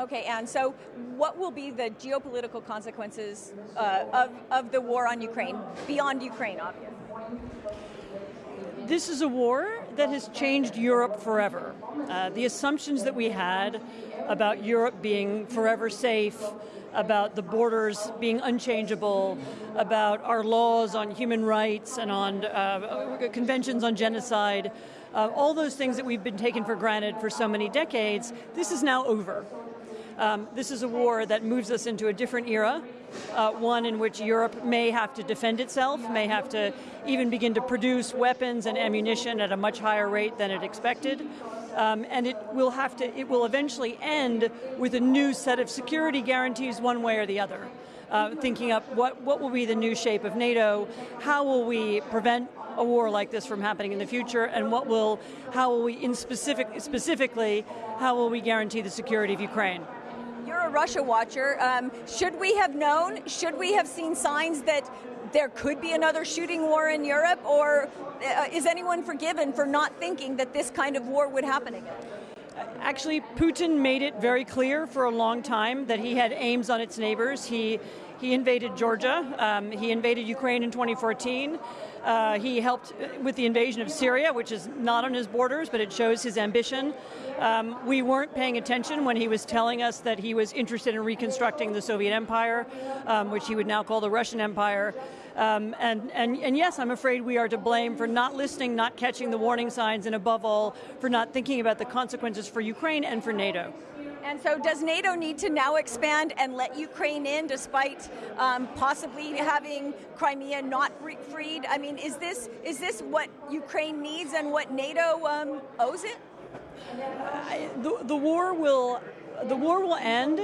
Okay, and so what will be the geopolitical consequences uh, of, of the war on Ukraine, beyond Ukraine, obviously? This is a war that has changed Europe forever. Uh, the assumptions that we had about Europe being forever safe, about the borders being unchangeable, about our laws on human rights and on uh, conventions on genocide, uh, all those things that we've been taken for granted for so many decades, this is now over. Um, this is a war that moves us into a different era, uh, one in which Europe may have to defend itself, may have to even begin to produce weapons and ammunition at a much higher rate than it expected. Um, and it will have to, it will eventually end with a new set of security guarantees one way or the other. Uh, thinking up what, what will be the new shape of NATO, how will we prevent a war like this from happening in the future, and what will, how will we, in specific, specifically, how will we guarantee the security of Ukraine? Russia watcher. Um, should we have known, should we have seen signs that there could be another shooting war in Europe, or uh, is anyone forgiven for not thinking that this kind of war would happen again? Actually, Putin made it very clear for a long time that he had aims on its neighbors. He, he invaded Georgia, um, he invaded Ukraine in 2014, uh, he helped with the invasion of Syria, which is not on his borders, but it shows his ambition. Um, we weren't paying attention when he was telling us that he was interested in reconstructing the Soviet Empire, um, which he would now call the Russian Empire. Um, and, and, and yes, I'm afraid we are to blame for not listening, not catching the warning signs, and above all, for not thinking about the consequences for Ukraine and for NATO. And so does NATO need to now expand and let Ukraine in despite um, possibly having Crimea not freed? I mean, is this, is this what Ukraine needs and what NATO um, owes it? the, the, war will, the war will end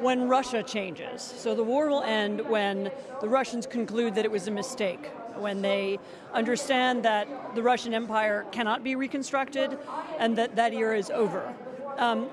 when Russia changes. So the war will end when the Russians conclude that it was a mistake, when they understand that the Russian Empire cannot be reconstructed and that that era is over. Um,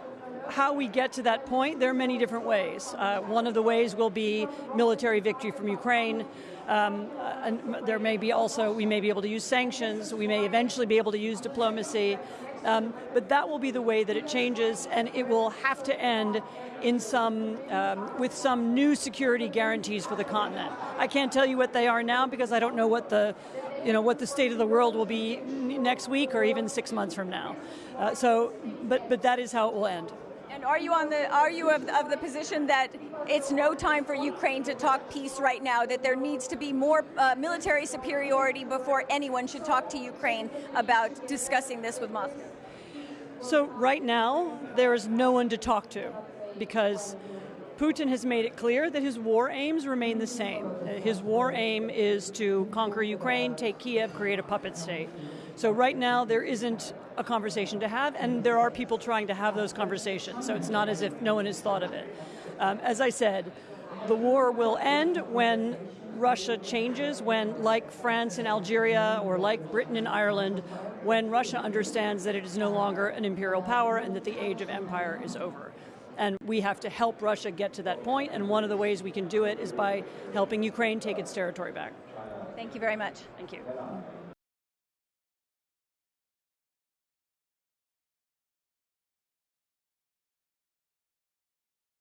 how we get to that point, there are many different ways. Uh, one of the ways will be military victory from Ukraine. Um, and there may be also, we may be able to use sanctions, we may eventually be able to use diplomacy, um, but that will be the way that it changes and it will have to end in some, um, with some new security guarantees for the continent. I can't tell you what they are now because I don't know what the, you know, what the state of the world will be next week or even six months from now. Uh, so, but, but that is how it will end. And are you on the are you of, of the position that it's no time for Ukraine to talk peace right now? That there needs to be more uh, military superiority before anyone should talk to Ukraine about discussing this with Moscow. So right now there is no one to talk to because Putin has made it clear that his war aims remain the same. His war aim is to conquer Ukraine, take Kiev, create a puppet state. So right now there isn't a conversation to have, and there are people trying to have those conversations, so it's not as if no one has thought of it. Um, as I said, the war will end when Russia changes, when, like France and Algeria, or like Britain and Ireland, when Russia understands that it is no longer an imperial power and that the age of empire is over. And we have to help Russia get to that point, and one of the ways we can do it is by helping Ukraine take its territory back. Thank you very much. Thank you.